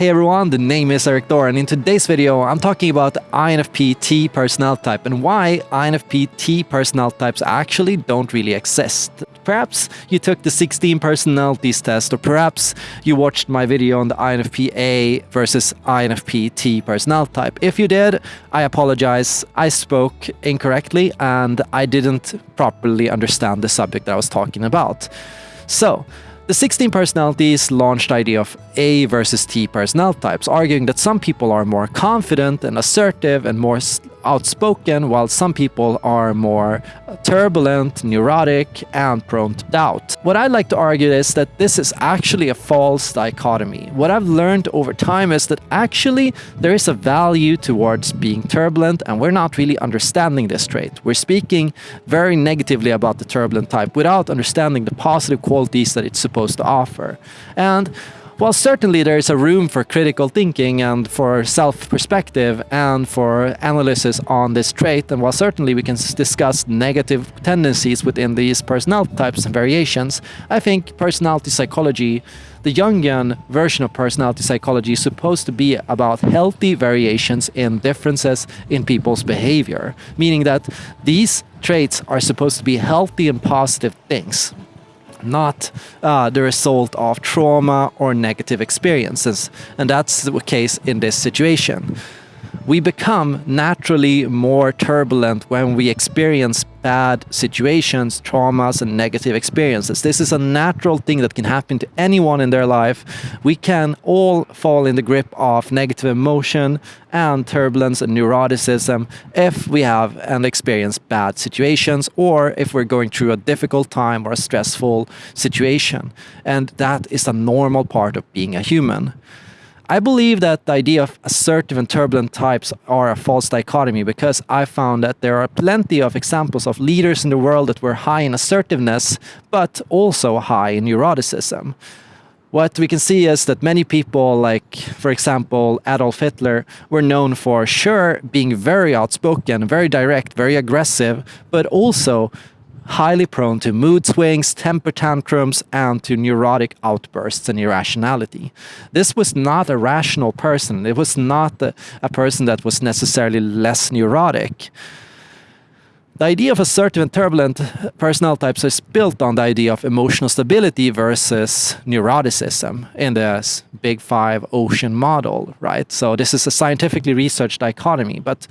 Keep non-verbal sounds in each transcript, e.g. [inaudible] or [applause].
Hey everyone, the name is Erik Thor and in today's video I'm talking about INFP T personality type and why INFP T personality types actually don't really exist. Perhaps you took the 16 personalities test or perhaps you watched my video on the INFP A versus INFP T personality type. If you did, I apologize. I spoke incorrectly and I didn't properly understand the subject that I was talking about. So, the 16 personalities launched the idea of A versus T personality types, arguing that some people are more confident and assertive and more outspoken, while some people are more turbulent, neurotic, and prone to doubt. What I'd like to argue is that this is actually a false dichotomy. What I've learned over time is that actually there is a value towards being turbulent, and we're not really understanding this trait. We're speaking very negatively about the turbulent type without understanding the positive qualities that it's supposed to offer. And well, certainly there is a room for critical thinking and for self-perspective and for analysis on this trait. And while certainly we can discuss negative tendencies within these personality types and variations, I think personality psychology, the Jungian version of personality psychology is supposed to be about healthy variations in differences in people's behavior, meaning that these traits are supposed to be healthy and positive things not uh, the result of trauma or negative experiences. And that's the case in this situation we become naturally more turbulent when we experience bad situations, traumas, and negative experiences. This is a natural thing that can happen to anyone in their life. We can all fall in the grip of negative emotion and turbulence and neuroticism if we have and experience bad situations or if we're going through a difficult time or a stressful situation. And that is a normal part of being a human. I believe that the idea of assertive and turbulent types are a false dichotomy because I found that there are plenty of examples of leaders in the world that were high in assertiveness, but also high in neuroticism. What we can see is that many people, like, for example, Adolf Hitler, were known for sure being very outspoken, very direct, very aggressive, but also highly prone to mood swings, temper tantrums, and to neurotic outbursts and irrationality. This was not a rational person. It was not a, a person that was necessarily less neurotic. The idea of assertive and turbulent personnel types is built on the idea of emotional stability versus neuroticism in the Big Five ocean model, right? So this is a scientifically researched dichotomy, but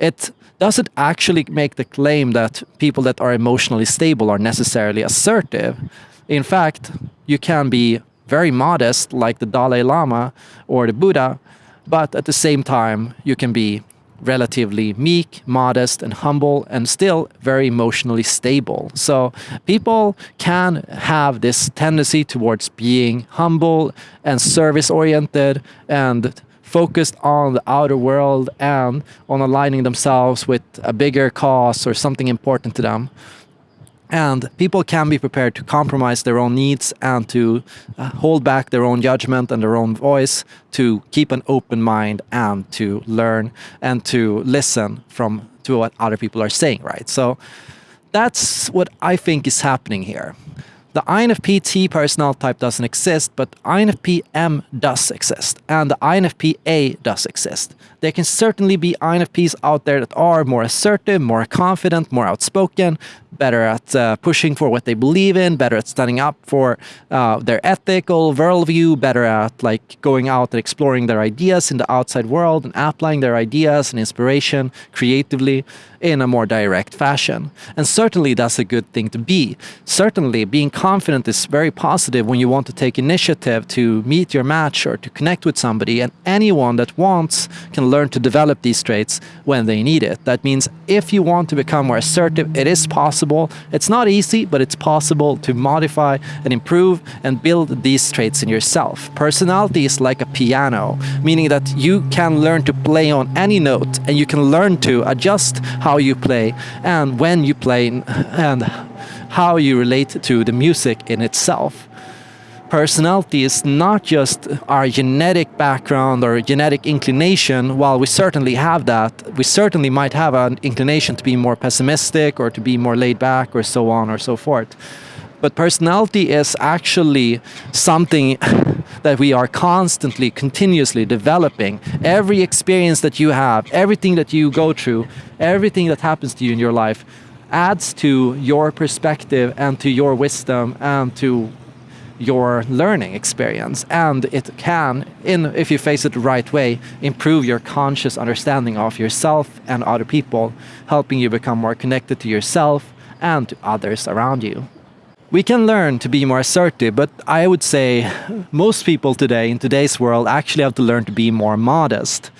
it doesn't actually make the claim that people that are emotionally stable are necessarily assertive. In fact, you can be very modest like the Dalai Lama or the Buddha, but at the same time, you can be relatively meek, modest, and humble, and still very emotionally stable. So people can have this tendency towards being humble and service-oriented and focused on the outer world and on aligning themselves with a bigger cause or something important to them. And people can be prepared to compromise their own needs and to uh, hold back their own judgment and their own voice to keep an open mind and to learn and to listen from to what other people are saying, right? So that's what I think is happening here. The INFP T personnel type doesn't exist, but INFP M does exist, and the INFP A does exist. There can certainly be INFPs out there that are more assertive, more confident, more outspoken, better at uh, pushing for what they believe in, better at standing up for uh, their ethical worldview, better at like going out and exploring their ideas in the outside world and applying their ideas and inspiration creatively in a more direct fashion. And certainly that's a good thing to be. Certainly being confident is very positive when you want to take initiative to meet your match or to connect with somebody and anyone that wants can learn to develop these traits when they need it. That means if you want to become more assertive, it is possible. It's not easy, but it's possible to modify and improve and build these traits in yourself. Personality is like a piano, meaning that you can learn to play on any note and you can learn to adjust how how you play and when you play and how you relate to the music in itself. Personality is not just our genetic background or genetic inclination, while we certainly have that, we certainly might have an inclination to be more pessimistic or to be more laid back or so on or so forth. But personality is actually something [laughs] that we are constantly, continuously developing. Every experience that you have, everything that you go through, everything that happens to you in your life adds to your perspective and to your wisdom and to your learning experience and it can in if you face it the right way improve your conscious understanding of yourself and other people helping you become more connected to yourself and to others around you we can learn to be more assertive but i would say most people today in today's world actually have to learn to be more modest.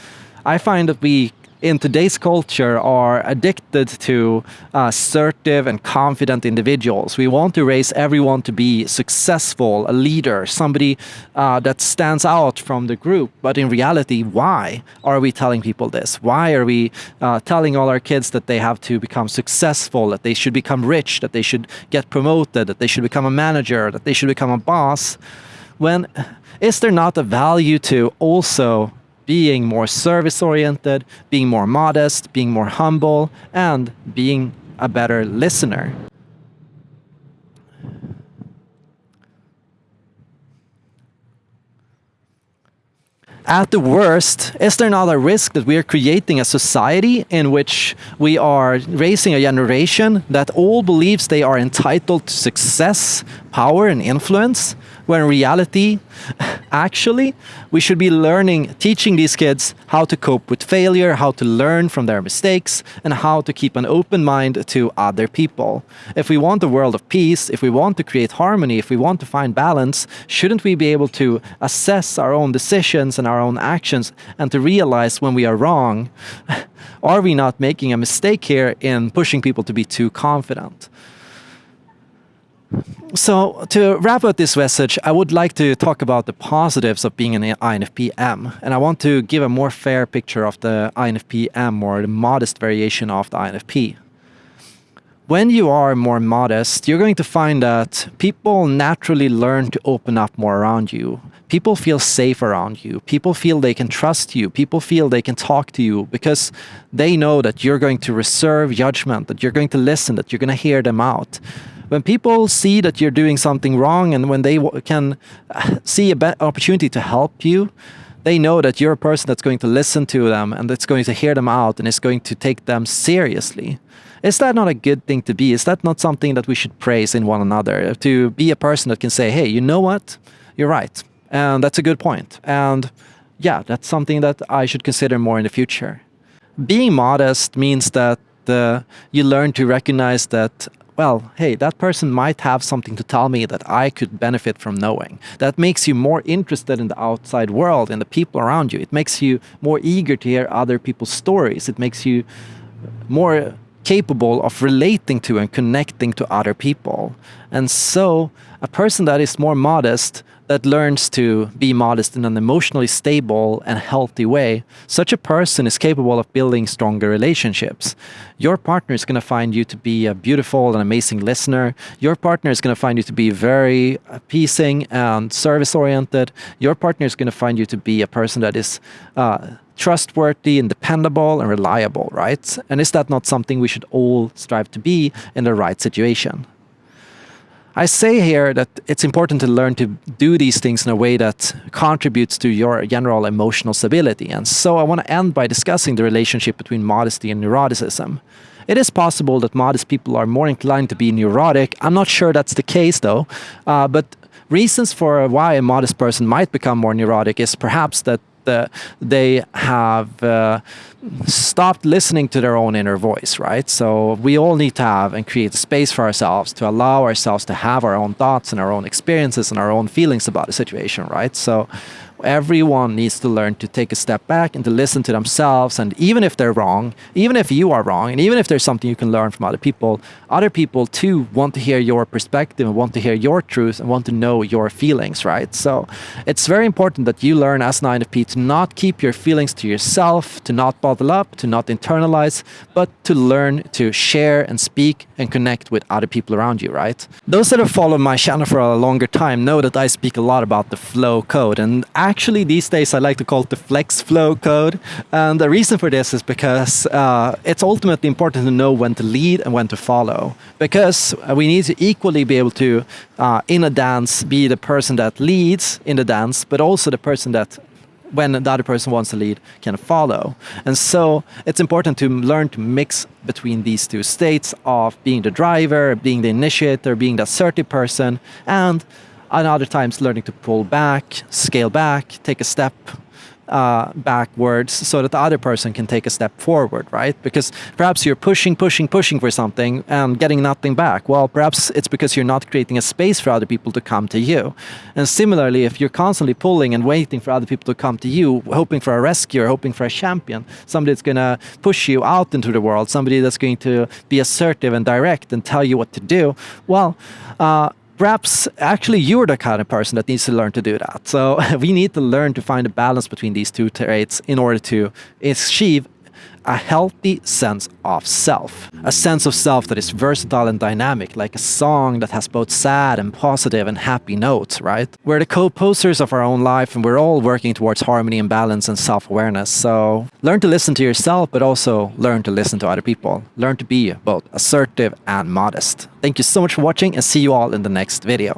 I find that we in today's culture are addicted to uh, assertive and confident individuals. We want to raise everyone to be successful, a leader, somebody uh, that stands out from the group. But in reality, why are we telling people this? Why are we uh, telling all our kids that they have to become successful, that they should become rich, that they should get promoted, that they should become a manager, that they should become a boss? When is there not a value to also being more service oriented, being more modest, being more humble, and being a better listener. At the worst, is there not a risk that we are creating a society in which we are raising a generation that all believes they are entitled to success, power, and influence, when in reality, [laughs] actually, we should be learning, teaching these kids how to cope with failure, how to learn from their mistakes, and how to keep an open mind to other people. If we want a world of peace, if we want to create harmony, if we want to find balance, shouldn't we be able to assess our own decisions and our own actions and to realize when we are wrong? [laughs] Are we not making a mistake here in pushing people to be too confident? So to wrap up this message, I would like to talk about the positives of being an INFP-M. And I want to give a more fair picture of the INFP-M or the modest variation of the INFP. When you are more modest, you're going to find that people naturally learn to open up more around you. People feel safe around you. People feel they can trust you. People feel they can talk to you because they know that you're going to reserve judgment, that you're going to listen, that you're going to hear them out when people see that you're doing something wrong and when they can uh, see an opportunity to help you, they know that you're a person that's going to listen to them and that's going to hear them out and is going to take them seriously. Is that not a good thing to be? Is that not something that we should praise in one another? To be a person that can say, hey, you know what? You're right. And that's a good point. And yeah, that's something that I should consider more in the future. Being modest means that uh, you learn to recognize that well, hey, that person might have something to tell me that I could benefit from knowing. That makes you more interested in the outside world and the people around you. It makes you more eager to hear other people's stories. It makes you more capable of relating to and connecting to other people. And so a person that is more modest that learns to be modest in an emotionally stable and healthy way, such a person is capable of building stronger relationships. Your partner is going to find you to be a beautiful and amazing listener. Your partner is going to find you to be very appeasing and service oriented. Your partner is going to find you to be a person that is uh, trustworthy and dependable and reliable, right? And is that not something we should all strive to be in the right situation? I say here that it's important to learn to do these things in a way that contributes to your general emotional stability. And so I want to end by discussing the relationship between modesty and neuroticism. It is possible that modest people are more inclined to be neurotic. I'm not sure that's the case though, uh, but reasons for why a modest person might become more neurotic is perhaps that uh, they have uh, stopped listening to their own inner voice, right? So we all need to have and create space for ourselves to allow ourselves to have our own thoughts and our own experiences and our own feelings about a situation, right? So everyone needs to learn to take a step back and to listen to themselves. And even if they're wrong, even if you are wrong, and even if there's something you can learn from other people, other people too want to hear your perspective and want to hear your truth and want to know your feelings, right? So it's very important that you learn as an INFP to not keep your feelings to yourself, to not bottle up, to not internalize, but to learn to share and speak and connect with other people around you, right? Those that have followed my channel for a longer time know that I speak a lot about the flow code and actually, these days I like to call it the flex flow code. And the reason for this is because uh, it's ultimately important to know when to lead and when to follow. Because we need to equally be able to, uh, in a dance, be the person that leads in the dance, but also the person that when the other person wants to lead can follow. And so it's important to learn to mix between these two states of being the driver, being the initiator, being the assertive person, and and other times learning to pull back, scale back, take a step uh, backwards so that the other person can take a step forward, right? Because perhaps you're pushing, pushing, pushing for something and getting nothing back. Well, perhaps it's because you're not creating a space for other people to come to you. And similarly, if you're constantly pulling and waiting for other people to come to you, hoping for a rescue, hoping for a champion, somebody that's going to push you out into the world, somebody that's going to be assertive and direct and tell you what to do, well, uh, perhaps actually you're the kind of person that needs to learn to do that. So [laughs] we need to learn to find a balance between these two traits in order to achieve a healthy sense of self. A sense of self that is versatile and dynamic, like a song that has both sad and positive and happy notes, right? We're the co-posters of our own life and we're all working towards harmony and balance and self-awareness. So learn to listen to yourself, but also learn to listen to other people. Learn to be both assertive and modest. Thank you so much for watching and see you all in the next video.